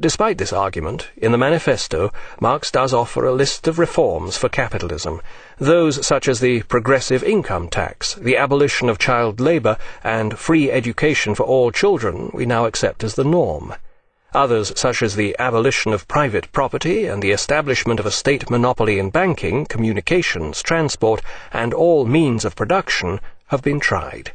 Despite this argument, in the manifesto, Marx does offer a list of reforms for capitalism, those such as the progressive income tax, the abolition of child labour, and free education for all children we now accept as the norm. Others, such as the abolition of private property and the establishment of a state monopoly in banking, communications, transport, and all means of production, have been tried.